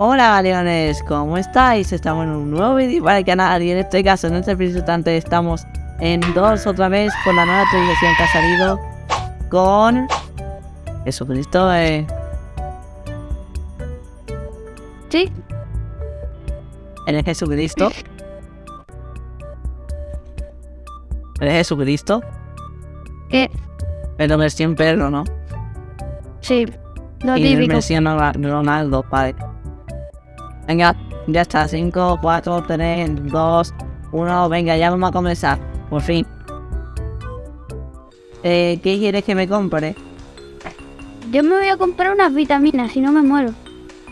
Hola leones, ¿cómo estáis? Estamos en un nuevo vídeo para el canal y en este caso, en este preciso instante, estamos en dos otra vez con la nueva actualización que ha salido con Jesucristo. Eh. Sí, ¿Eres Jesucristo? ¿Eres Jesucristo? que Pero versión perro, ¿no? sí, lo y típico. versión Ronaldo, vale. Venga, ya está. 5, 4, 3, 2, 1. Venga, ya vamos a comenzar. Por fin. Eh, ¿Qué quieres que me compre? Yo me voy a comprar unas vitaminas, si no me muero.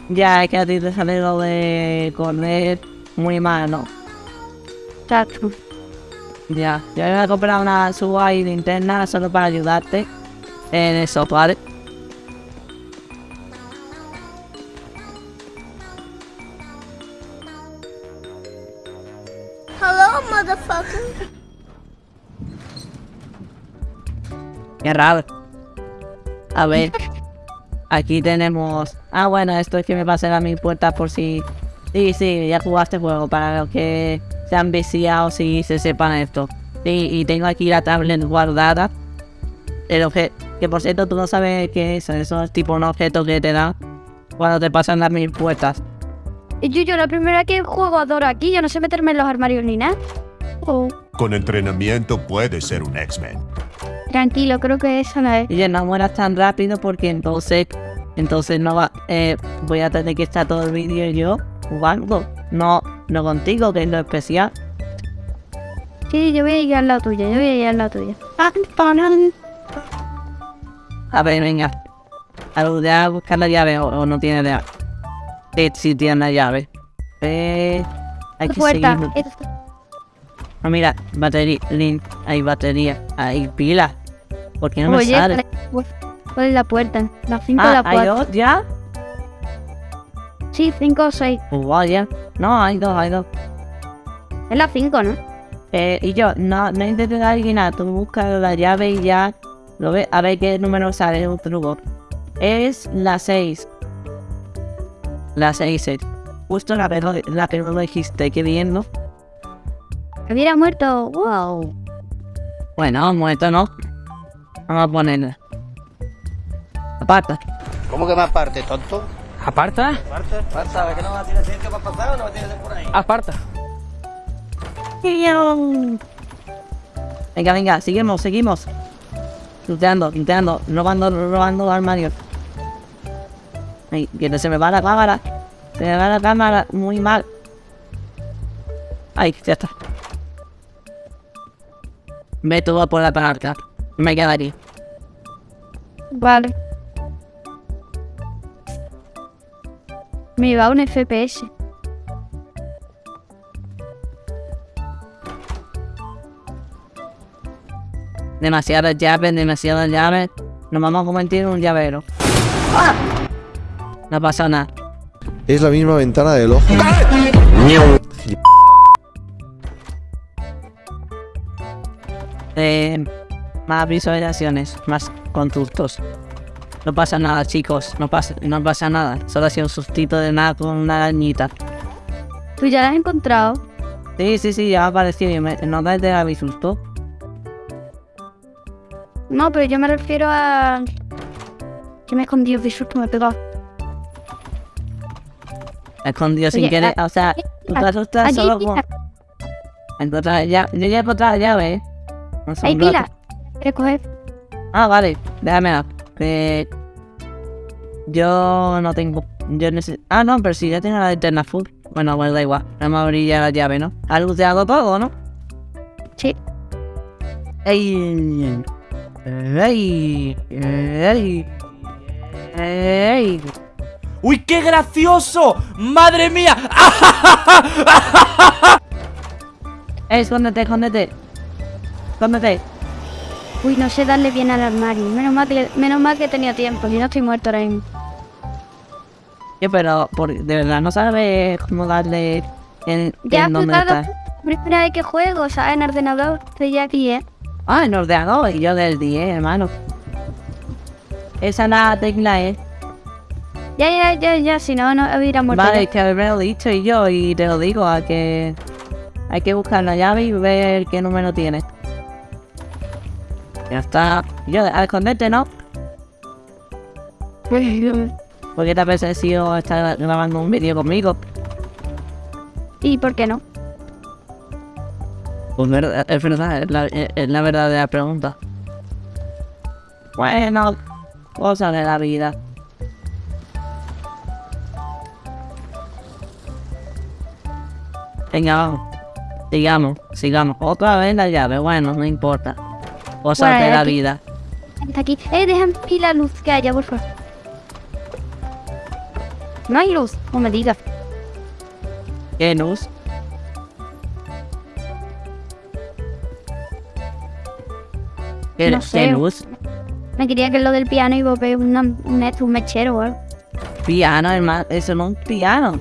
Ya, es que a ti te sale lo de correr muy mal, ¿no? Exacto. Ya, yo me voy a comprar una suba y linterna solo para ayudarte en eso, ¿vale? Qué raro. A ver. Aquí tenemos... Ah, bueno, esto es que me pasen a mi puerta por si... Sí, sí, ya jugaste juego para los que se han viciado y se sepan esto. Sí, y tengo aquí la tablet guardada. El objeto... Que por cierto, tú no sabes qué es. Eso es tipo un objeto que te da cuando te pasan las mil puertas. Y yo, yo la primera que juego a Dora aquí, yo no sé meterme en los armarios ni nada. Oh, Con entrenamiento puedes ser un X-Men. Tranquilo, creo que esa no es. Y ya no mueras tan rápido porque entonces... Entonces no va... Eh, voy a tener que estar todo el vídeo yo jugando. No, no contigo, que es lo especial. Sí, yo voy a ir al lado tuya, yo voy a ir al lado tuya. A ver, venga. A voy a buscar la llave o, o no tiene llave. Sí, sí tiene la llave. Eh, hay que seguir. Ah, mira, batería. lin- Hay batería. Hay pila. ¿Por qué no me Oye, sale? ¿cuál es la puerta? La 5 Ah, la ¿hay 4. dos ya? Sí, 5 o 6. Pues vaya. No, hay dos, hay dos. Es la 5, ¿no? Eh, y yo, no, no intentes adivinar. Tú buscas la llave y ya. Lo ves, a ver qué número sale, es un truco. Es la 6. La 6 es. Justo la la que no lo dijiste, qué bien, ¿no? Hubiera muerto. Wow. Bueno, muerto no. Vamos a ponerla. Aparta. ¿Cómo que más parte, tonto? ¿Aparta? ¿Sabes que no va a tener tiempo para pasar o no va a tener por ahí? Aparta. Venga, venga, seguimos, seguimos. Luteando, luteando, robando, robando armarios. Ay, que no se me va la cámara. Se me va la cámara muy mal. Ay, ya está. Ve todo por la palanca. Me quedaría. Vale. Me iba un FPS. Demasiadas llaves, demasiadas llaves. Nos vamos a convertir en un llavero. ¡Ah! No pasa nada. Es la misma ventana del ojo. Eh, más visualizaciones, más conductos. No pasa nada, chicos. No pasa, no pasa nada. Solo ha sido un sustito de nada con una arañita. ¿Tú ya la has encontrado? Sí, sí, sí, ya parecido. y me- No te da mi susto. No, pero yo me refiero a... Que me he escondido de susto, me he pegado. Me he escondido sin querer. a- O sea, tú te asustas solo con. Encontrar ya, yo ya he encontrado la llave, ¿eh? Hay pilas. ¿Quieres coger? Ah, vale, déjame Que yo no tengo. Yo necesito. Ah, no, pero si ya tengo la linterna full. Bueno, bueno, da igual. Vamos a abrir ya la llave, ¿no? Ha luteado todo, ¿no? Sí. ¡Ey! ¡Ey! ¡Ey! ¡Ey! ¡Uy, qué gracioso! ¡Madre mía! ¡Ey, escóndete, escóndete! ¡Escóndete! Uy, no sé darle bien al armario. Menos mal que, menos mal que tenía tiempo. Si no estoy muerto ahora mismo. Yo, pero por, de verdad no sabes cómo darle en, Ya, en dónde está. primera vez que juego, ¿sabes? En ordenador. Estoy ya aquí, ¿eh? Ah, en ordenador y yo del 10, hermano. Esa es la tecla, ¿eh? Ya, ya, ya, ya, si no, no hubiera muerto. Vale, ya. que me lo he dicho y yo, y te lo digo, a que hay que buscar la llave y ver qué número tiene. Ya está. Yo, a esconderte, ¿no? Porque te ha sido estar grabando un vídeo conmigo. ¿Y por qué no? Pues verdad- es verdad, es la, es la verdadera pregunta. Bueno, cosas de la vida. Venga, vamos. Sigamos, sigamos. Otra vez la llave, bueno, no importa. Cosas Bueno, de la aquí- vida. Está aquí. Eh, aquí la luz que haya, por favor. No hay luz, no me digas. ¿Qué luz? ¿Qué, No qué sé. luz? Me quería que lo del piano iba a ver una, un, esto, un mechero algo. Piano, hermano. Eso no es un piano.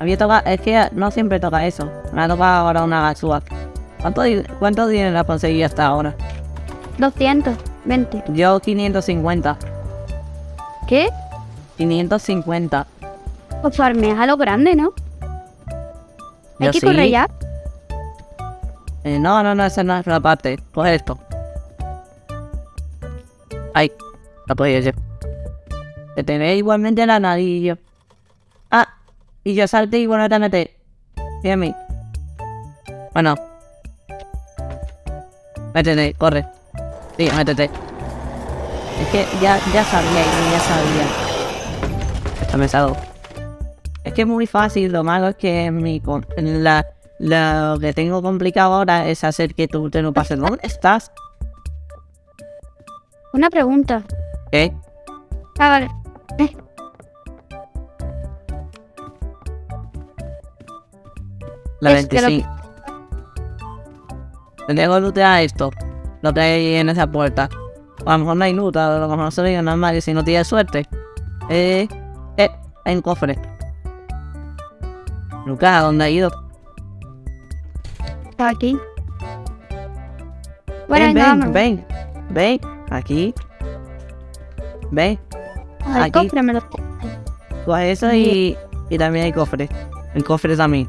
Había tocado, es que no siempre toca eso. Me ha tocado ahora una gasúa. ¿Cuánto, di- ¿Cuánto dinero ha conseguido hasta ahora? 220. Yo 550. ¿Qué? 550. Pues farmeas a lo grande, ¿no? Hay Yo que sí. correr ya. Eh, no, no, no, esa no es la parte. Coge esto. Ay, no podía yo. Te tenés igualmente la nariz. Ah, y yo salté y bueno, te mí. Bueno. Métete, corre. Sí, métete. Es que ya, ya sabía, ya sabía. Está pesado. Es que es muy fácil, lo malo es que mi la, lo que tengo complicado ahora es hacer que tú te lo pases. ¿Dónde estás? Una pregunta. ¿Eh? Ah, vale. Eh, La Es que lo- 25. Tengo que lootear esto. Lo que hay en esa puerta. O a lo mejor no hay loot, a lo mejor se ve normal y si no tienes suerte. Eh, eh, hay un cofre. Lucas, ¿a dónde ha ido? está aquí. Bueno, ven, ven, ven, ven, aquí. Ven, El aquí. cofre me lo... coge eso y, y también hay cofre. El cofre también.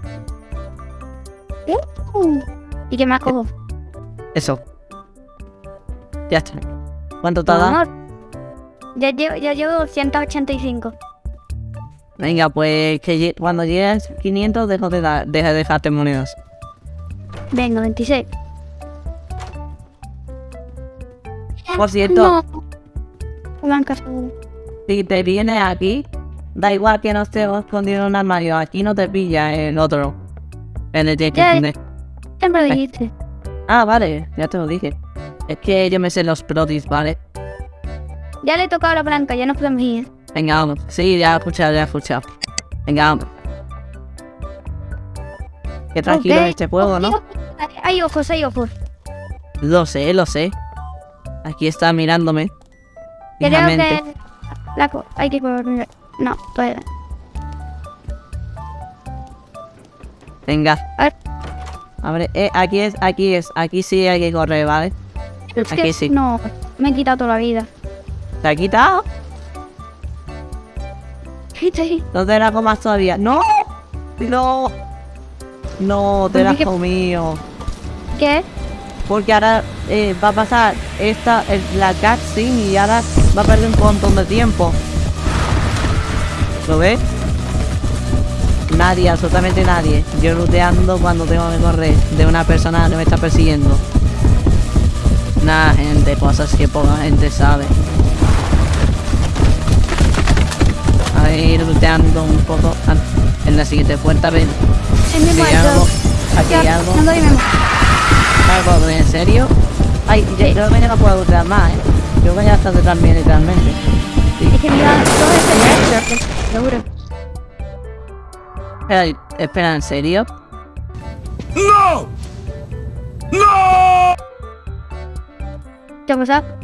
Uh, ¿Y qué más cojo? Eso. Ya está. ¿Cuánto te ha dado? Ya llevo, ya llevo 185. Venga, pues que cuando llegues 500 dejo de, deja de dejarte monedas. Venga, 26. Por cierto, No. Si te vienes aquí, da igual que no esté escondido en un armario. Aquí no te pilla el otro. En el que Ya, lo dijiste. Ah, vale, ya te lo dije. Es que yo me sé los protis, ¿vale? Ya le he tocado la blanca, ya nos podemos ir. Venga, vamos. Sí, ya he escuchado, ya he escuchado. Venga, vamos. Qué tranquilo Ok. es este juego, ¿no? Hay ojos, hay ojos. Lo sé, lo sé. Aquí está mirándome. Creo que... La co- hay que correr. No, todavía no. Venga. A ver. Abre. Eh, aquí es, aquí es. Aquí sí hay que correr, ¿vale? Es que sí. No, me he quitado toda la vida. ¿Te ha quitado? Sí. ¿Dónde era con más todavía? ¡No! ¡No! No, te la has comido. ¿Qué? Porque ahora eh, va a pasar esta, el- la cutscene y ahora va a perder un montón de tiempo. ¿Lo ves? Nadie, absolutamente nadie. Yo looteando cuando tengo que correr de una persona que me está persiguiendo. Nada, gente, cosas que poca gente sabe. A ir looteando un poco. Ah, En la siguiente puerta, ven. Es Aquí hay algo. Aquí hay algo. no. Algo, ¿en serio? Ay, yo Sí. creo que ya no puedo lootear más, ¿eh? Creo que ya está detrás mío literalmente. Es que mira, todo ese muerto, seguro. Espera, espera, ¿en serio? ¿Qué pasado?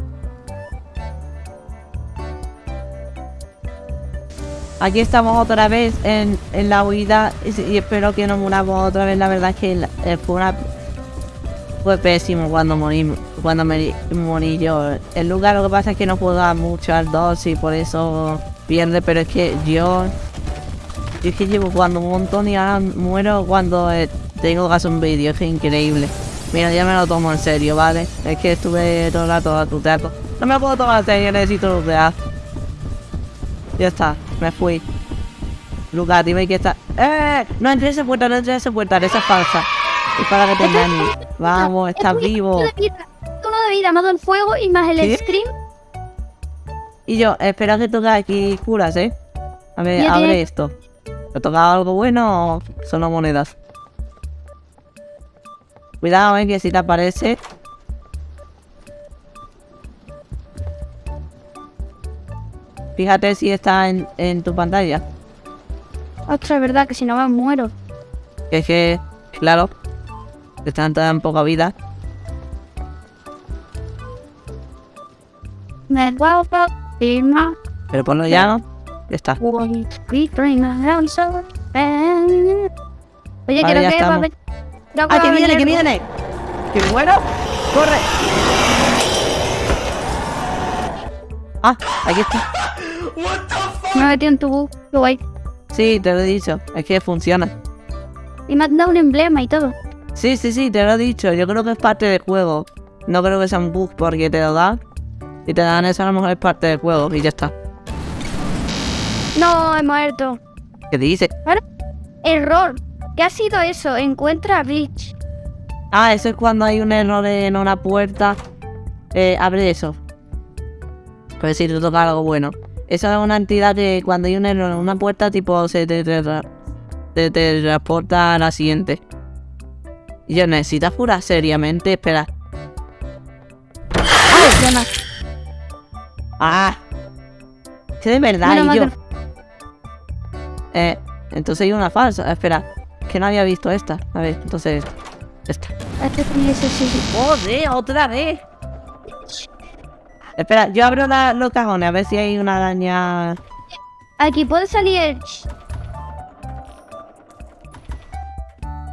Aquí estamos otra vez en, en la huida y, espero que no muramos otra vez. La verdad es que eh, fue una... Fue pésimo cuando morí, cuando me morí yo. El lugar lo que pasa es que no dar mucho al 2 y por eso pierde, pero es que yo... Es que llevo jugando un montón y ahora muero cuando eh, tengo que hacer un vídeo, es increíble. Mira, ya me lo tomo en serio, ¿vale? Es que estuve todo el rato a tu teatro. No me lo puedo tomar en serio, necesito lootear. Ya está, me fui. Lucas, dime que está... ¡Eh! No entres esa puerta, no entres esa puerta, esa es falsa. Es para que te engañes. Vamos, estás vivo. Uno de vida, más el fuego y más el ¿Qué? scream. Y yo, espera que toque aquí curas, ¿eh? A ver, abre esto. ¿Te ha tocado algo bueno o solo monedas? Cuidado, eh, que si te aparece... Fíjate si está en, en tu pantalla. Ostras, es verdad que si no me muero. Que es que, claro, que están tan poca vida. Me firmar. Pero ponlo ya, ¿no? Ya está. Oye, Vale, creo ya que va a estamos. haber- ¡Ah, que viene, que viene! ¡Que bueno! ¡Corre! Ah, aquí está. Me he metido en tu bug. Qué guay. Sí, te lo he dicho. Es que funciona. Y me has dado un emblema y todo. Sí, sí, sí, te lo he dicho. Yo creo que es parte del juego. No creo que sea un bug porque te lo dan. Y te dan eso a lo mejor es parte del juego y ya está. No, he muerto. ¿Qué dice? Error. ¿Qué ha sido eso? Encuentra a Rich. Ah, eso es cuando hay un error en una puerta. Eh, abre eso. Pues si te toca algo bueno. Eso es una entidad que cuando hay un error en una puerta, tipo, se te, te, te- te transporta a la siguiente. Y yo necesitas jurar seriamente. Espera. Ay. Ah. Que de verdad, y yo. Eh, entonces hay una falsa. Espera. Que no había visto esta. A ver, entonces esta. Sí. ¡Joder, otra vez! Espera, yo abro la- los cajones a ver si hay una araña. Aquí puede salir el...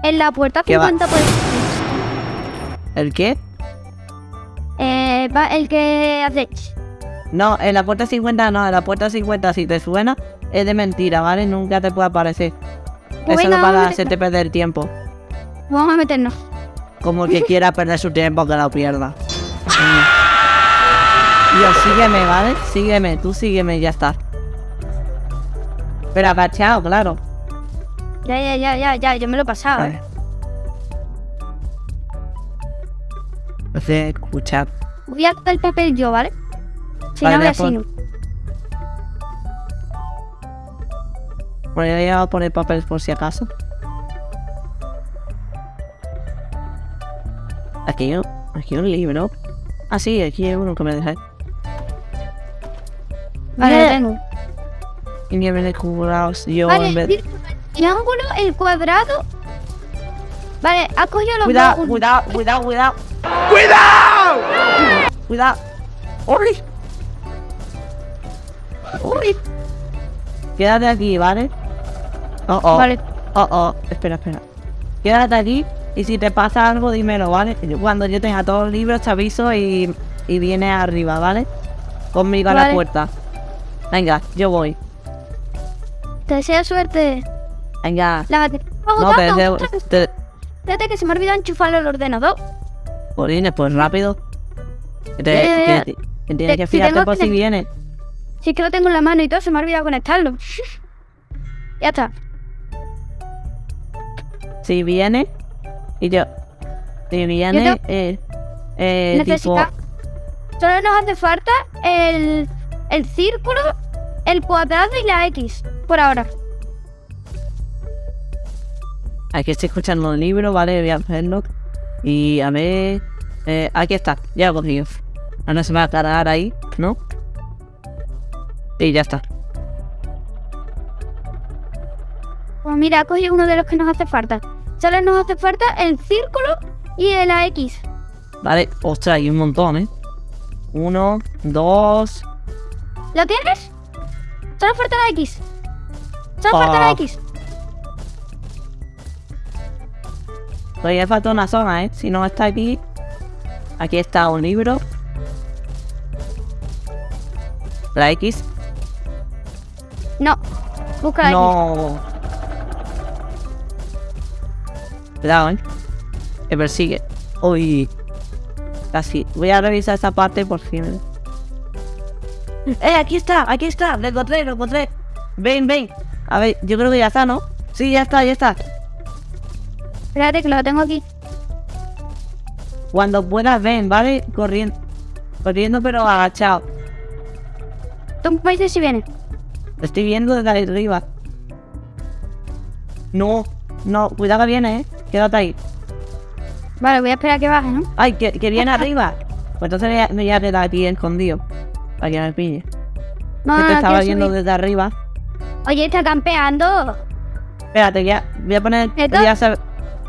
En la puerta ¿Qué va? 50 puede ¿El qué? Eh, va el que hace... No, en la puerta 50 no, en la puerta 50 si te suena es de mentira, ¿vale? Nunca te puede aparecer. Pues es solo venga, para a hacerte perder tiempo. Vamos a meternos. Como el que quiera perder su tiempo, que lo pierda. Yo, sígueme, ¿vale? Sígueme, tú sígueme y ya está. Pero agachado, claro. Ya, ya, ya, ya, ya. Yo me lo he pasado, A ¿eh? Entonces, escuchad. Voy a coger el papel yo, ¿vale? Si Vale, no, voy voy a así. Bueno, ya voy a poner papel por si acaso. Aquí hay un, aquí hay un libro. Ah, sí, aquí hay uno que me dejáis. Vale, lo tengo. Y me viene curados yo Vale, en vez... mira, el triángulo, el cuadrado. Vale, has cogido los Cuidado, dos. cuidado, cuidado, cuidado. ¡Cuidado! Cuidado. ¡Uy! ¡Uy! Quédate aquí, ¿vale? Oh, oh. Vale. Oh, oh. Espera, espera. Quédate aquí y si te pasa algo, dímelo, ¿vale? Cuando yo tenga todos los libros te aviso y, y vienes arriba, ¿vale? Conmigo a la puerta. Venga, yo voy. Te deseo suerte. Venga. Está No, te deseo... Te... Espérate que se me ha olvidado enchufarlo al ordenador. Jolines, pues rápido. Que, te- que- que tienes Te- que si fijarte tengo por si viene. Si es que lo tengo en la mano y todo, se me ha olvidado conectarlo. ya está. Si viene. Y yo. Si viene. Yo eh, eh, tipo. Solo nos hace falta el, el círculo, el cuadrado y la X. Por ahora. Aquí estoy escuchando el libro, ¿vale? Voy a hacerlo. Y a ver. eh, aquí está, ya lo he cogido. Ahora se va a cargar ahí, ¿no? Sí, ya está. Pues mira, ha cogido uno de los que nos hace falta. Solo nos hace falta el círculo y la X. Vale, ostras, hay un montón, ¿eh? Uno, dos. ¿Lo tienes? Solo falta la X. Solo falta la Ah. X. Todavía falta una zona, ¿eh? Si no está aquí. Aquí está un libro. La X. No. Busca aquí. No. Cuidado, eh. Me persigue. Uy. Casi. Voy a revisar esa parte por si me... ¡Eh! Aquí está, aquí está. Lo encontré, lo encontré. Ven, ven. A ver, yo creo que ya está, ¿no? Sí, ya está, ya está. Espérate que lo tengo aquí. Cuando puedas, ven, ¿vale? Corriendo. Corriendo, pero agachado. Tú me dices si viene. Lo estoy viendo desde arriba. No, no, cuidado que viene, eh. Quédate ahí. Vale, voy a esperar a que baje, ¿no? Ay, que, que viene arriba. Pues entonces me voy a- me voy a quedar aquí escondido. Para que me pille. No, que no, te no, estaba viendo subir. desde arriba. Oye, está campeando. Espérate, voy a, voy a poner. Voy a, saber,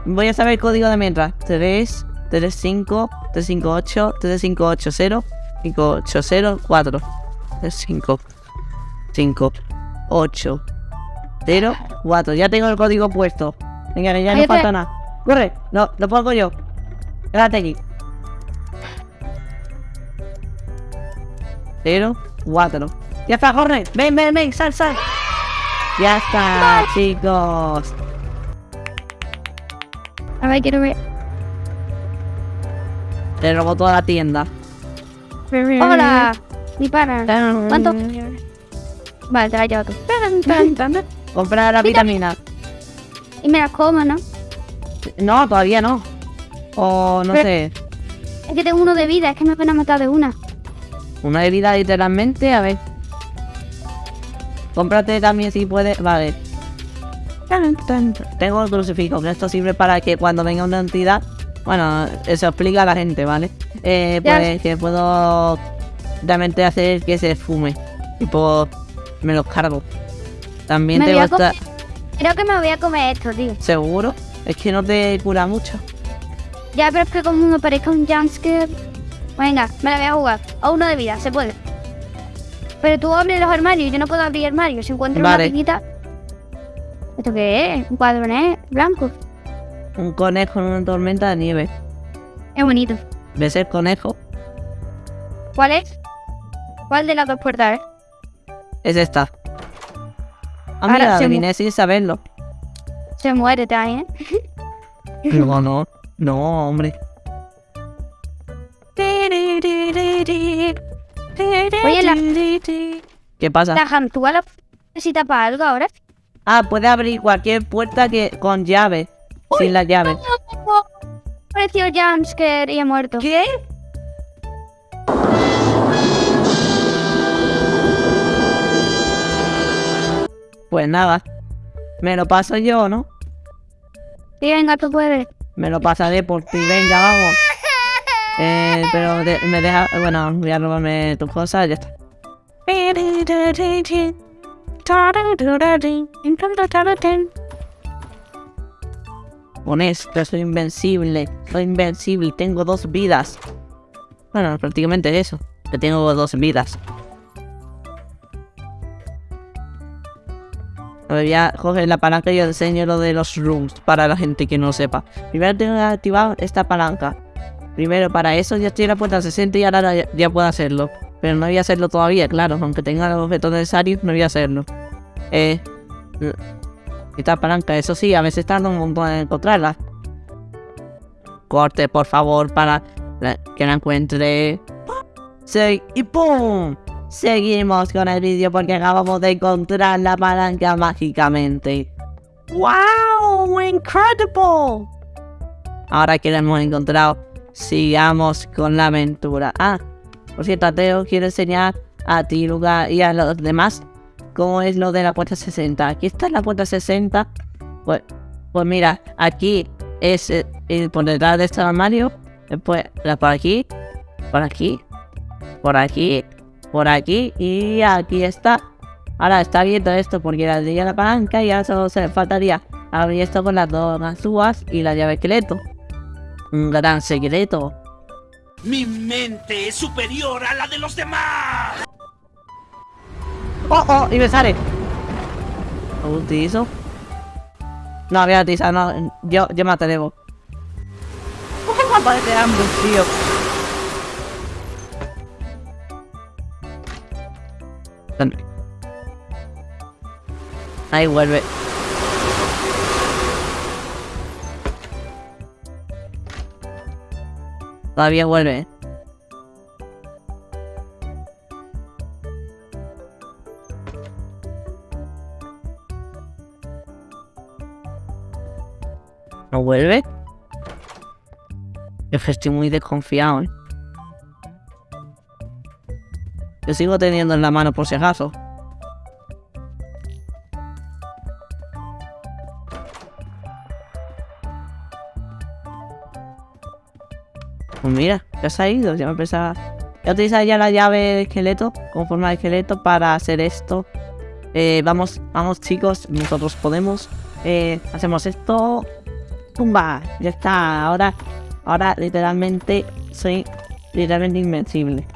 voy a saber el código de mientras. 3, 3, 5, 3, 5, 8, 3, 5, 8, 0, 5, 8, 0, 4. 3, 5, 5, 8, 0, 4. Ya tengo el código puesto. Venga, ya no falta nada. Corre, no, lo pongo yo. Quédate aquí. 0, 4. Ya está, corre. Ven, ven, ven, sal, sal. Ya está, chicos. A ver, quiero ver. Le robó toda la tienda. Hola. Dispara. ¿Cuánto? Vale, te la llevo tú. Compra la vitamina. Y me las como, ¿no? No, todavía no. O no Pero- sé. Es que tengo uno de vida, es que me van a matar de una. Una herida literalmente, a ver. Cómprate también si puedes. Vale. Tengo el crucifijo, que esto sirve para que cuando venga una entidad. Bueno, eso explica a la gente, ¿vale? Eh, pues que puedo realmente hacer que se esfume. Tipo, me los cargo. También Me te voy a gusta. Creo que me voy a comer esto, tío. ¿Seguro? Es que no te cura mucho. Ya, pero es que como me parezca un jumpscare... Venga, me la voy a jugar. A uno de vida, se puede. Pero tú abres los armarios, yo no puedo abrir armarios. Si encuentro Vale. una piñita... ¿Esto qué es? Un cuadronet blanco. Un conejo en una tormenta de nieve. Es bonito. ¿Ves el conejo? ¿Cuál es? ¿Cuál de las dos puertas, eh? Es esta. Ah, Ahora mira, se adiviné sin saberlo. Se muere también. No, no. No, hombre. Oye, la- ¿Qué pasa? La Jantúa la necesita para algo ahora. Ah, puede abrir cualquier puerta que con llave. Sin la llave. Pareció jumpscare y he muerto. ¿Qué? Pues nada. Me lo paso yo, ¿no? Sí, venga, tú puedes. Me lo pasaré por ti. Venga, vamos. Eh, pero de- me deja... Bueno, voy a robarme tus cosas y ya está. Con esto soy invencible. Soy invencible. Tengo dos vidas. Bueno, prácticamente eso. Que tengo dos vidas. A ver, voy a coger la palanca y enseño lo de los rooms para la gente que no sepa. Primero tengo que activar esta palanca. Primero para eso ya estoy en la puerta 60 y ahora ya, puedo hacerlo. Pero no voy a hacerlo todavía, claro. Aunque tenga los objetos necesarios, no voy a hacerlo. Eh... Esta palanca, eso sí, a veces tarda un montón en encontrarla. Corte, por favor, para que la encuentre. Sí, y ¡pum! Seguimos con el vídeo porque acabamos de encontrar la palanca mágicamente. ¡Wow! ¡Incredible! Ahora que la hemos encontrado, sigamos con la aventura. Ah, por cierto, Teo, quiero enseñar a ti, Luca, y a los demás cómo es lo de la puerta 60. Aquí está la puerta 60. Pues, pues mira, aquí es eh, por detrás de este armario. Después, por aquí, por aquí, por aquí, por aquí y aquí está. Ahora está abierto esto porque le daría la palanca y ahora solo se faltaría abrir esto con las dos ganzúas y la llave esqueleto. Un gran secreto. Mi mente es superior a la de los demás. ¡Oh, oh! Y me sale. ¿Lo utilizo? No, voy a utilizar, no. Yo, yo me atrevo. Parece hambre, tío. Ahí vuelve. Todavía vuelve. ¿No vuelve? Yo estoy muy desconfiado, ¿eh? Yo sigo teniendo en la mano por si acaso. Pues mira, ya se ha ido, ya me pensaba... Ya utilizar ya la llave de esqueleto, con forma de esqueleto, para hacer esto. Eh, vamos, vamos chicos, nosotros podemos. Eh, hacemos esto. ¡Pumba! Ya está, ahora, ahora literalmente soy literalmente invencible.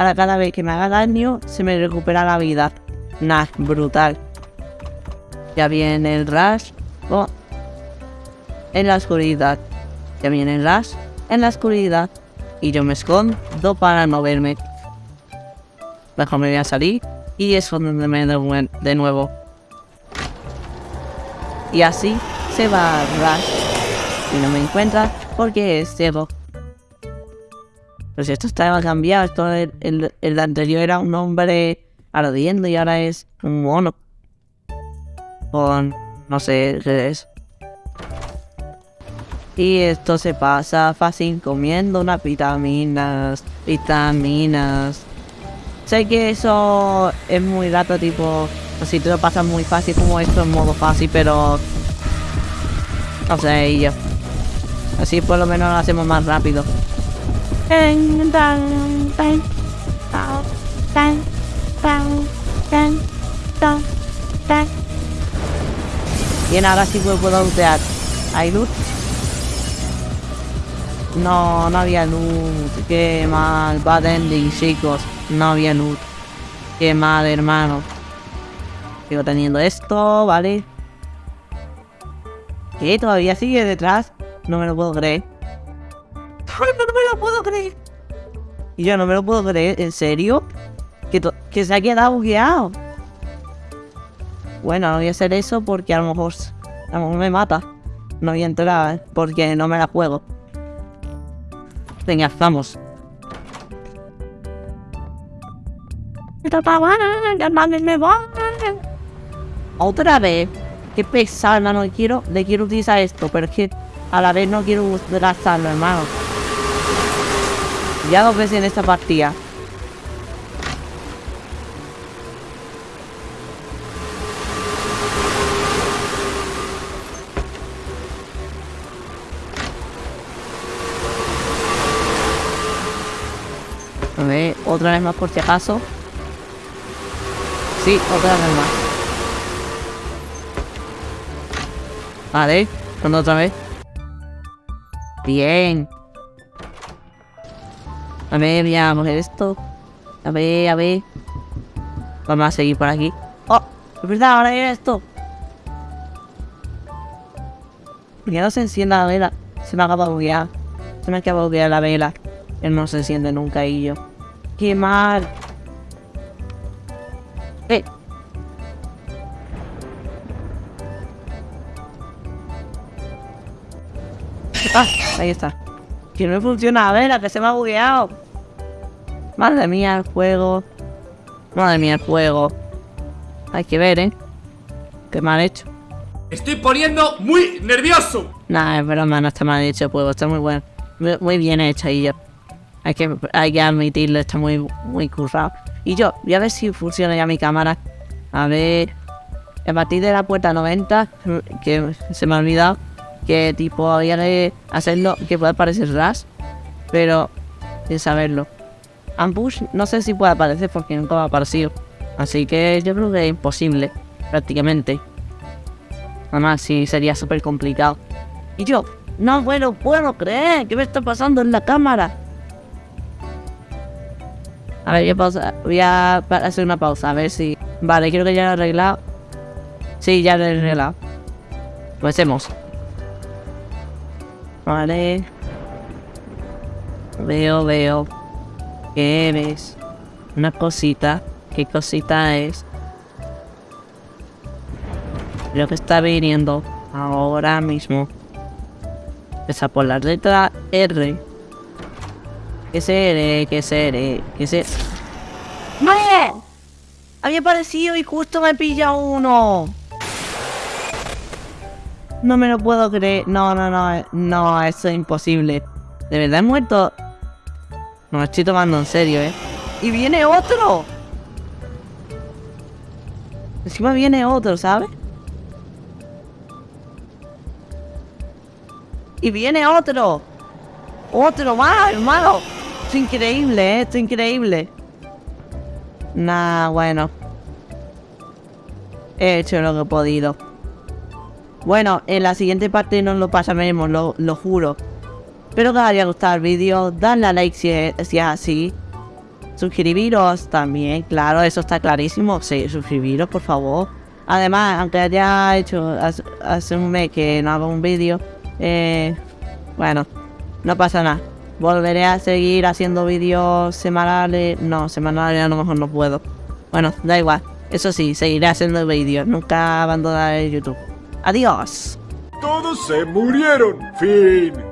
Ahora cada vez que me haga daño, se me recupera la vida. Nah, brutal. Ya viene el rush. Oh. En la oscuridad. Ya viene el rush. En la oscuridad. Y yo me escondo para no verme. Mejor me voy a salir. Y esconderme de, nue- de nuevo. Y así se va Rush. Y no me encuentra porque es ciego. Pero si esto estaba cambiado, esto el, el, el anterior era un hombre ardiendo y ahora es un mono. Con no sé qué es. Y esto se pasa fácil comiendo unas vitaminas, vitaminas. Sé que eso es muy rato, tipo, si te lo pasas muy fácil como esto en modo fácil, pero... No sé, y yo. Así por lo menos lo hacemos más rápido. Bien, ahora sí que puedo lootear. ¿Hay loot? No, no había loot. Qué mal. Bad ending, chicos. No había loot. Qué mal, hermano. Sigo teniendo esto, ¿vale? ¿Qué? ¿Todavía sigue detrás? No me lo puedo creer. Lo puedo creer. Y yo no me lo puedo creer. ¿En serio? Que se ha quedado bugueado. Bueno, no voy a hacer eso porque a lo mejor, a lo mejor me mata. No voy a entrar ¿eh? porque no me la juego. Venga, vamos. Otra vez. Qué pesado, hermano. Quiero, le quiero utilizar esto, pero es que a la vez no quiero gastarlo, hermano. Ya dos veces en esta partida. A ver, otra vez más por si acaso. Sí, otra vez más. Vale, con otra vez. Bien. A ver, voy a coger esto. A ver, a ver. Vamos a seguir por aquí. ¡Oh! Es verdad, ahora viene esto. ¿Por qué no se enciende la vela? Se me acaba de buguear. Se me acaba de buguear la vela. Él no se enciende nunca y yo. ¡Qué mal! ¡Eh! Ah, ahí está. Que no me funciona la vela, que se me ha bugueado. Madre mía, el juego. Madre mía, el juego. Hay que ver, ¿eh? Qué mal hecho. Estoy poniendo muy nervioso. Nah, es broma, no está mal hecho el juego, está muy bueno. Muy, muy bien hecho y yo. Hay que, hay que admitirlo, está muy, muy currado. Y yo, voy a ver si funciona ya mi cámara. A ver. A partir de la puerta 90, que se me ha olvidado, que tipo había que hacerlo, que puede aparecer RAS, pero sin saberlo. Ambush no sé si puede aparecer porque nunca ha aparecido. Así que yo creo que es imposible, prácticamente. Además, sí, sería súper complicado. Y yo, no me lo puedo creer. ¿Qué me está pasando en la cámara? A ver, pausa- voy a hacer una pausa, a ver si... Vale, creo que ya lo he arreglado. Sí, ya lo he arreglado. Comencemos. Vale. Veo, veo. ¿Qué ves? Una cosita. ¿Qué cosita es? Creo que está viniendo ahora mismo. Empieza por la letra R. Que se R, que se R, que se... ¡Vale! Había aparecido y justo me pilla uno. No me lo puedo creer. No, no, no. No, eso es imposible. ¿De verdad he muerto? No me estoy tomando en serio, ¿eh? ¡Y viene otro! Encima viene otro, ¿sabes? Y viene otro. Otro más, hermano. Esto es increíble, ¿eh? Esto es increíble. Nah, bueno. He hecho lo que he podido. Bueno, en la siguiente parte nos lo pasaremos, lo, lo juro. Espero que os haya gustado el vídeo. Dadle a like si es, así. Suscribiros también, claro, eso está clarísimo. Sí, suscribiros, por favor. Además, aunque haya hecho hace, hace un mes que no hago un vídeo, eh, bueno, no pasa nada. Volveré a seguir haciendo vídeos semanales. No, semanales a lo mejor no puedo. Bueno, da igual. Eso sí, seguiré haciendo vídeos. Nunca abandonaré YouTube. Adiós. Todos se murieron. Fin.